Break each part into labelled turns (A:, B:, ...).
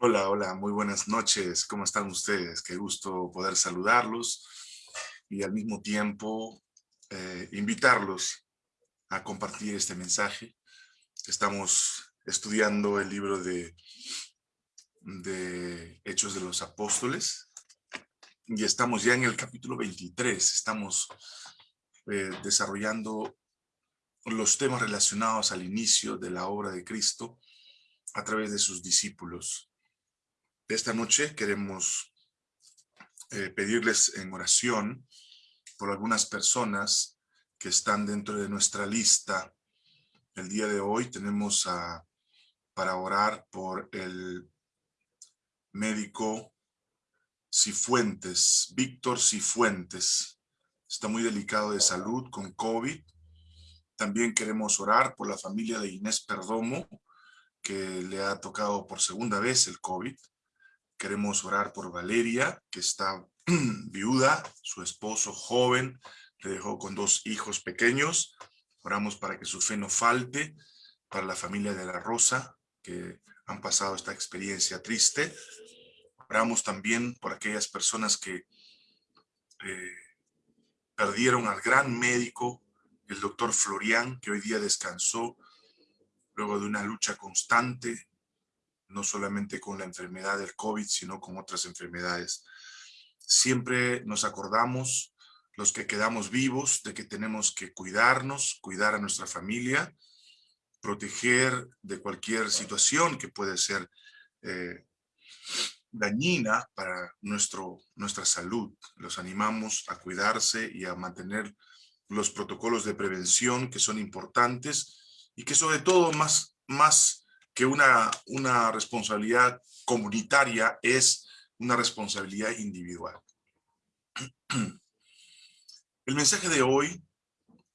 A: Hola, hola, muy buenas noches. ¿Cómo están ustedes? Qué gusto poder saludarlos y al mismo tiempo eh, invitarlos a compartir este mensaje. Estamos estudiando el libro de, de Hechos de los Apóstoles y estamos ya en el capítulo 23. Estamos eh, desarrollando los temas relacionados al inicio de la obra de Cristo a través de sus discípulos. Esta noche queremos eh, pedirles en oración por algunas personas que están dentro de nuestra lista. El día de hoy tenemos para orar por el médico Cifuentes, Víctor Cifuentes. Está muy delicado de salud con COVID. También queremos orar por la familia de Inés Perdomo, que le ha tocado por segunda vez el COVID. Queremos orar por Valeria, que está viuda, su esposo joven, le dejó con dos hijos pequeños. Oramos para que su fe no falte, para la familia de la Rosa, que han pasado esta experiencia triste. Oramos también por aquellas personas que eh, perdieron al gran médico, el doctor Florian, que hoy día descansó luego de una lucha constante no solamente con la enfermedad del COVID, sino con otras enfermedades. Siempre nos acordamos, los que quedamos vivos, de que tenemos que cuidarnos, cuidar a nuestra familia, proteger de cualquier situación que puede ser eh, dañina para nuestro, nuestra salud. Los animamos a cuidarse y a mantener los protocolos de prevención que son importantes y que sobre todo más, más que una, una responsabilidad comunitaria es una responsabilidad individual. El mensaje de hoy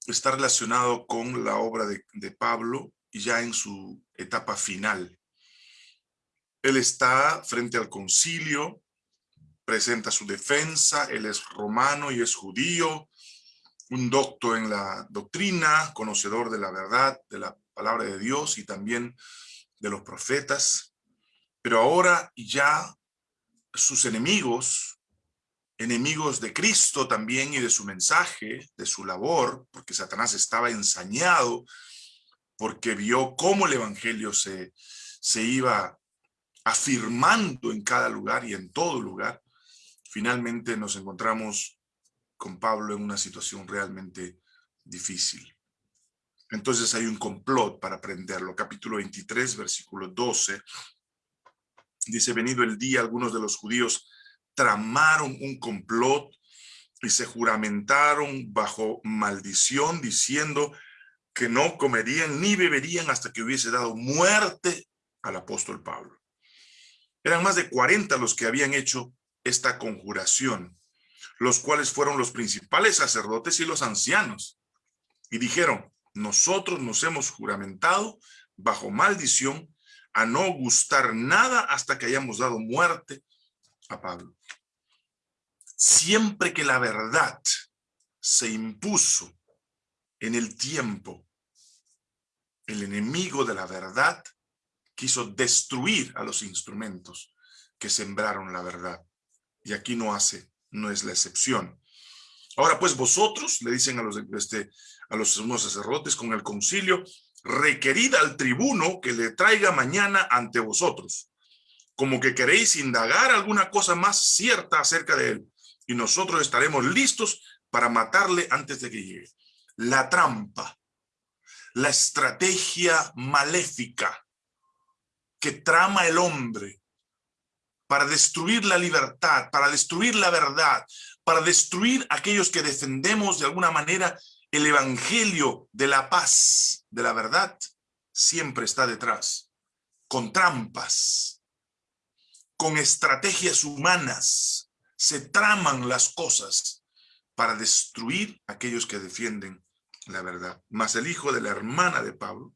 A: está relacionado con la obra de, de Pablo ya en su etapa final. Él está frente al concilio, presenta su defensa, él es romano y es judío, un docto en la doctrina, conocedor de la verdad, de la palabra de Dios y también de los profetas, pero ahora ya sus enemigos, enemigos de Cristo también y de su mensaje, de su labor, porque Satanás estaba ensañado, porque vio cómo el evangelio se, se iba afirmando en cada lugar y en todo lugar, finalmente nos encontramos con Pablo en una situación realmente difícil. Entonces hay un complot para aprenderlo. Capítulo 23, versículo 12. Dice, venido el día, algunos de los judíos tramaron un complot y se juramentaron bajo maldición diciendo que no comerían ni beberían hasta que hubiese dado muerte al apóstol Pablo. Eran más de 40 los que habían hecho esta conjuración, los cuales fueron los principales sacerdotes y los ancianos. Y dijeron, nosotros nos hemos juramentado bajo maldición a no gustar nada hasta que hayamos dado muerte a Pablo. Siempre que la verdad se impuso en el tiempo, el enemigo de la verdad quiso destruir a los instrumentos que sembraron la verdad. Y aquí no hace, no es la excepción. Ahora pues vosotros, le dicen a los, este, a los sumos sacerdotes con el concilio, requerida al tribuno que le traiga mañana ante vosotros, como que queréis indagar alguna cosa más cierta acerca de él, y nosotros estaremos listos para matarle antes de que llegue. La trampa, la estrategia maléfica que trama el hombre para destruir la libertad, para destruir la verdad, para destruir aquellos que defendemos de alguna manera el evangelio de la paz, de la verdad, siempre está detrás, con trampas, con estrategias humanas, se traman las cosas para destruir aquellos que defienden la verdad. Mas el hijo de la hermana de Pablo,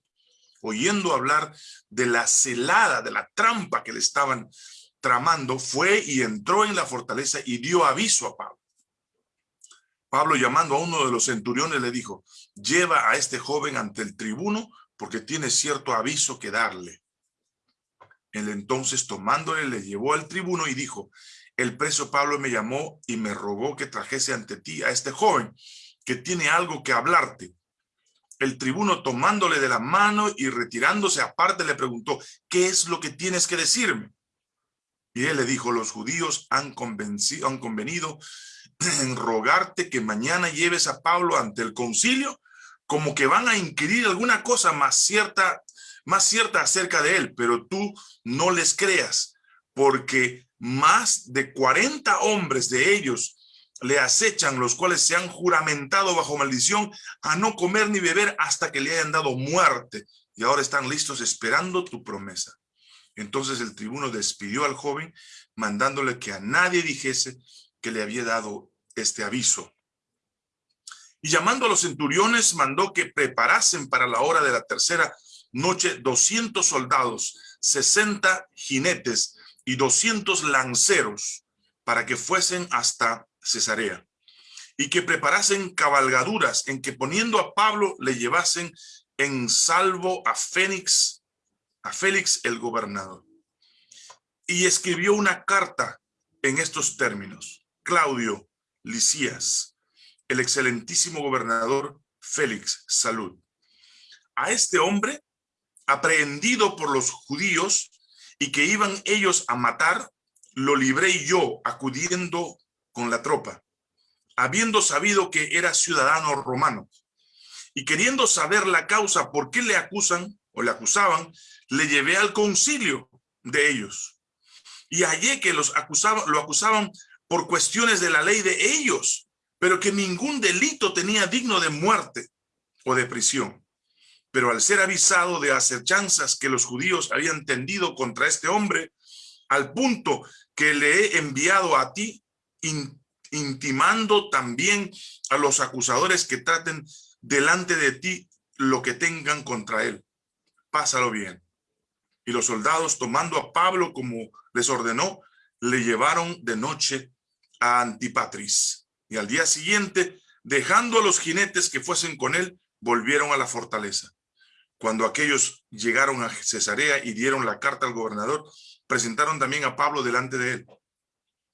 A: oyendo hablar de la celada, de la trampa que le estaban tramando, fue y entró en la fortaleza y dio aviso a Pablo. Pablo llamando a uno de los centuriones le dijo, lleva a este joven ante el tribuno porque tiene cierto aviso que darle. Él entonces tomándole le llevó al tribuno y dijo, el preso Pablo me llamó y me rogó que trajese ante ti a este joven que tiene algo que hablarte. El tribuno tomándole de la mano y retirándose aparte le preguntó, ¿qué es lo que tienes que decirme? Y él le dijo, los judíos han, han convenido en rogarte que mañana lleves a Pablo ante el concilio, como que van a inquirir alguna cosa más cierta, más cierta acerca de él, pero tú no les creas, porque más de 40 hombres de ellos le acechan, los cuales se han juramentado bajo maldición a no comer ni beber hasta que le hayan dado muerte, y ahora están listos esperando tu promesa. Entonces el tribuno despidió al joven, mandándole que a nadie dijese que le había dado este aviso. Y llamando a los centuriones, mandó que preparasen para la hora de la tercera noche 200 soldados, 60 jinetes y 200 lanceros, para que fuesen hasta Cesarea, y que preparasen cabalgaduras en que poniendo a Pablo le llevasen en salvo a Fénix, a Félix el gobernador. Y escribió una carta en estos términos. Claudio Licías, el excelentísimo gobernador Félix, salud. A este hombre, aprehendido por los judíos y que iban ellos a matar, lo libré yo acudiendo con la tropa, habiendo sabido que era ciudadano romano. Y queriendo saber la causa por qué le acusan o le acusaban, le llevé al concilio de ellos. Y hallé que los acusaban, lo acusaban por cuestiones de la ley de ellos, pero que ningún delito tenía digno de muerte o de prisión. Pero al ser avisado de acechanzas que los judíos habían tendido contra este hombre, al punto que le he enviado a ti, intimando también a los acusadores que traten delante de ti lo que tengan contra él. Pásalo bien. Y los soldados, tomando a Pablo como les ordenó, le llevaron de noche a Antipatris. Y al día siguiente, dejando a los jinetes que fuesen con él, volvieron a la fortaleza. Cuando aquellos llegaron a Cesarea y dieron la carta al gobernador, presentaron también a Pablo delante de él.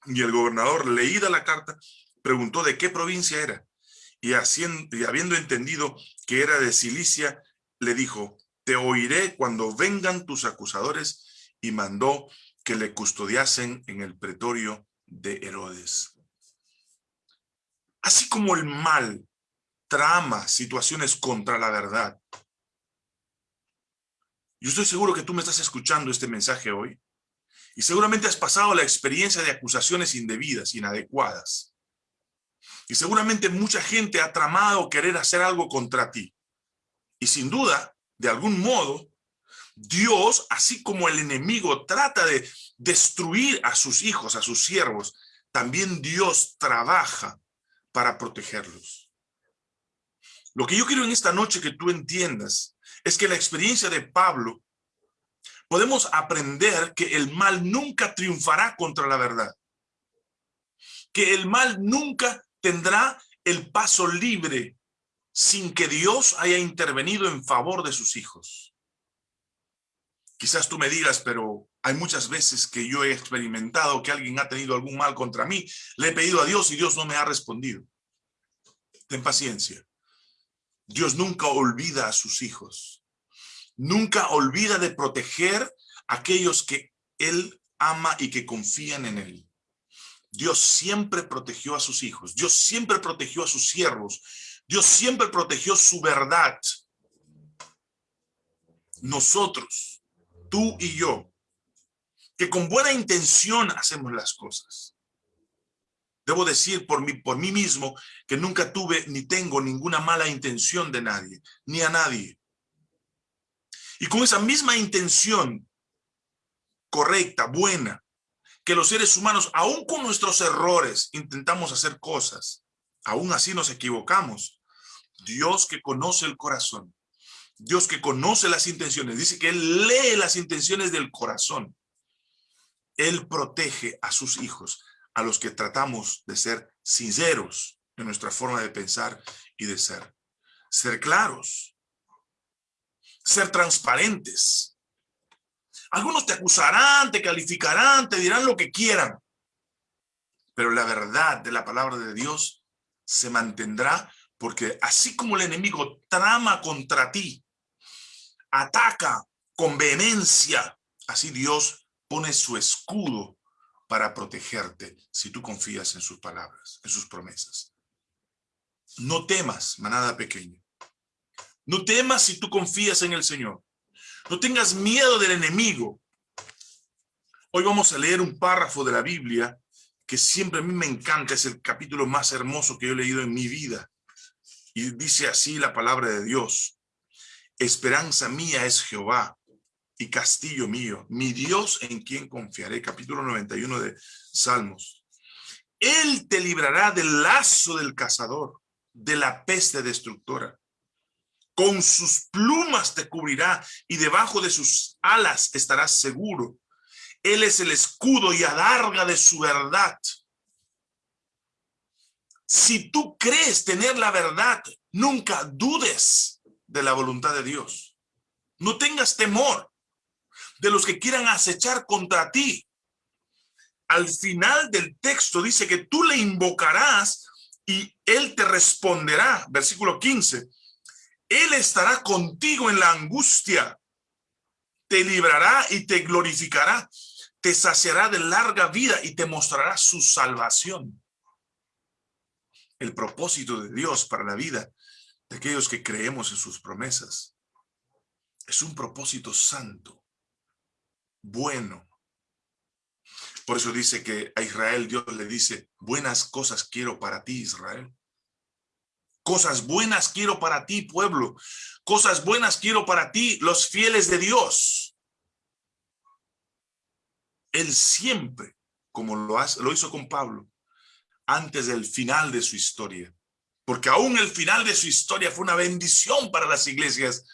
A: Y el gobernador, leída la carta, preguntó de qué provincia era. Y, haciendo, y habiendo entendido que era de Cilicia, le dijo, te oiré cuando vengan tus acusadores, y mandó que le custodiasen en el pretorio de Herodes. Así como el mal trama situaciones contra la verdad. Yo estoy seguro que tú me estás escuchando este mensaje hoy y seguramente has pasado la experiencia de acusaciones indebidas, inadecuadas. Y seguramente mucha gente ha tramado querer hacer algo contra ti. Y sin duda, de algún modo, Dios, así como el enemigo trata de destruir a sus hijos, a sus siervos, también Dios trabaja para protegerlos. Lo que yo quiero en esta noche que tú entiendas es que la experiencia de Pablo, podemos aprender que el mal nunca triunfará contra la verdad. Que el mal nunca tendrá el paso libre sin que Dios haya intervenido en favor de sus hijos. Quizás tú me digas, pero hay muchas veces que yo he experimentado que alguien ha tenido algún mal contra mí. Le he pedido a Dios y Dios no me ha respondido. Ten paciencia. Dios nunca olvida a sus hijos. Nunca olvida de proteger a aquellos que Él ama y que confían en Él. Dios siempre protegió a sus hijos. Dios siempre protegió a sus siervos. Dios siempre protegió su verdad. Nosotros tú y yo, que con buena intención hacemos las cosas. Debo decir por mí, por mí mismo que nunca tuve ni tengo ninguna mala intención de nadie, ni a nadie. Y con esa misma intención correcta, buena, que los seres humanos, aún con nuestros errores, intentamos hacer cosas, aún así nos equivocamos. Dios que conoce el corazón, Dios que conoce las intenciones, dice que Él lee las intenciones del corazón. Él protege a sus hijos, a los que tratamos de ser sinceros en nuestra forma de pensar y de ser. Ser claros, ser transparentes. Algunos te acusarán, te calificarán, te dirán lo que quieran. Pero la verdad de la palabra de Dios se mantendrá porque así como el enemigo trama contra ti, ataca con vehemencia, así Dios pone su escudo para protegerte si tú confías en sus palabras, en sus promesas. No temas, manada pequeña. No temas si tú confías en el Señor. No tengas miedo del enemigo. Hoy vamos a leer un párrafo de la Biblia que siempre a mí me encanta, es el capítulo más hermoso que yo he leído en mi vida. Y dice así la palabra de Dios. Esperanza mía es Jehová y castillo mío, mi Dios en quien confiaré. Capítulo 91 de Salmos. Él te librará del lazo del cazador, de la peste destructora. Con sus plumas te cubrirá y debajo de sus alas estarás seguro. Él es el escudo y adarga de su verdad. Si tú crees tener la verdad, nunca dudes de la voluntad de Dios. No tengas temor de los que quieran acechar contra ti. Al final del texto dice que tú le invocarás y él te responderá. Versículo 15. Él estará contigo en la angustia, te librará y te glorificará, te saciará de larga vida y te mostrará su salvación. El propósito de Dios para la vida de aquellos que creemos en sus promesas es un propósito santo, bueno. Por eso dice que a Israel Dios le dice, buenas cosas quiero para ti, Israel. Cosas buenas quiero para ti, pueblo. Cosas buenas quiero para ti, los fieles de Dios. Él siempre, como lo, lo hizo con Pablo, antes del final de su historia, porque aún el final de su historia fue una bendición para las iglesias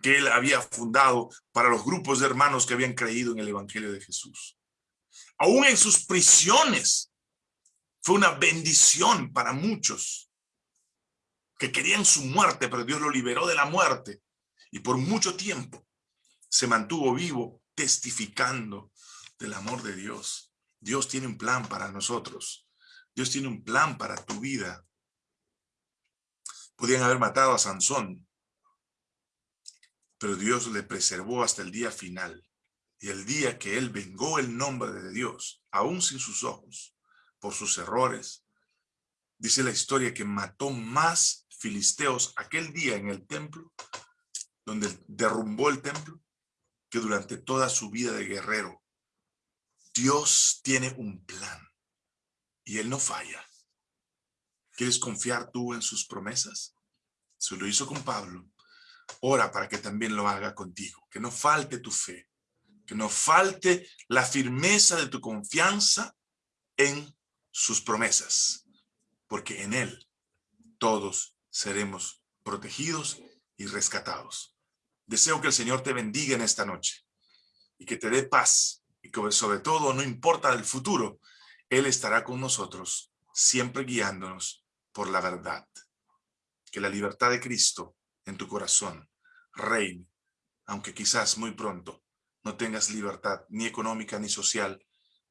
A: que él había fundado, para los grupos de hermanos que habían creído en el evangelio de Jesús. Aún en sus prisiones fue una bendición para muchos que querían su muerte, pero Dios lo liberó de la muerte. Y por mucho tiempo se mantuvo vivo testificando del amor de Dios. Dios tiene un plan para nosotros. Dios tiene un plan para tu vida. Podían haber matado a Sansón, pero Dios le preservó hasta el día final. Y el día que él vengó el nombre de Dios, aún sin sus ojos, por sus errores, dice la historia que mató más filisteos aquel día en el templo, donde derrumbó el templo, que durante toda su vida de guerrero. Dios tiene un plan y Él no falla. ¿Quieres confiar tú en sus promesas? Se lo hizo con Pablo. Ora para que también lo haga contigo. Que no falte tu fe. Que no falte la firmeza de tu confianza en sus promesas. Porque en Él todos seremos protegidos y rescatados. Deseo que el Señor te bendiga en esta noche y que te dé paz y que sobre todo no importa el futuro, Él estará con nosotros, siempre guiándonos por la verdad. Que la libertad de Cristo en tu corazón reine, aunque quizás muy pronto no tengas libertad ni económica ni social,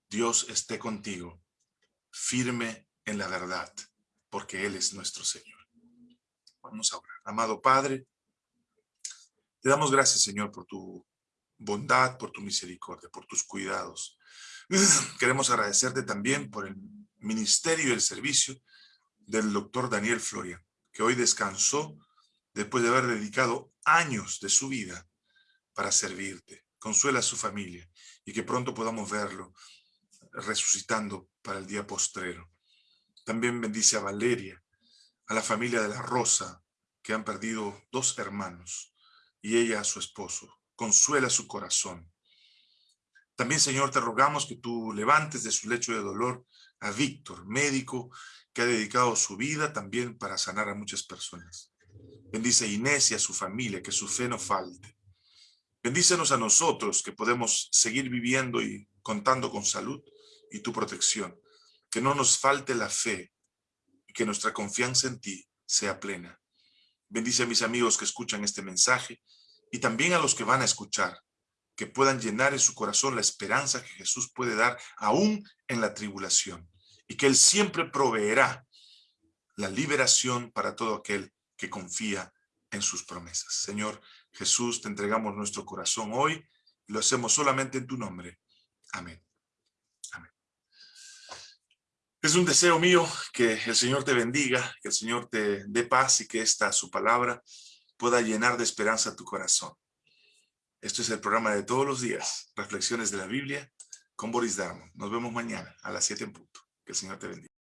A: Dios esté contigo, firme en la verdad, porque Él es nuestro Señor. Vamos a orar. Amado Padre, te damos gracias, Señor, por tu bondad, por tu misericordia, por tus cuidados. Queremos agradecerte también por el ministerio y el servicio del doctor Daniel Floria, que hoy descansó después de haber dedicado años de su vida para servirte. Consuela a su familia y que pronto podamos verlo resucitando para el día postrero. También bendice a Valeria, a la familia de la Rosa, que han perdido dos hermanos, y ella a su esposo. Consuela su corazón. También, Señor, te rogamos que tú levantes de su lecho de dolor a Víctor, médico, que ha dedicado su vida también para sanar a muchas personas. Bendice Inés y a su familia, que su fe no falte. Bendícenos a nosotros, que podemos seguir viviendo y contando con salud y tu protección. Que no nos falte la fe y que nuestra confianza en ti sea plena. Bendice a mis amigos que escuchan este mensaje y también a los que van a escuchar. que puedan llenar en su corazón la esperanza que Jesús puede dar aún en la tribulación y que Él siempre proveerá la liberación para todo aquel que confía en sus promesas. Señor Jesús, te entregamos nuestro corazón hoy y lo hacemos solamente en tu nombre. Amén. Amén. Es un deseo mío que el Señor te bendiga, que el Señor te dé paz y que esta su palabra pueda llenar de esperanza tu corazón. Esto es el programa de todos los días, Reflexiones de la Biblia con Boris Darmon. Nos vemos mañana a las 7 en punto. Que el Señor te bendiga.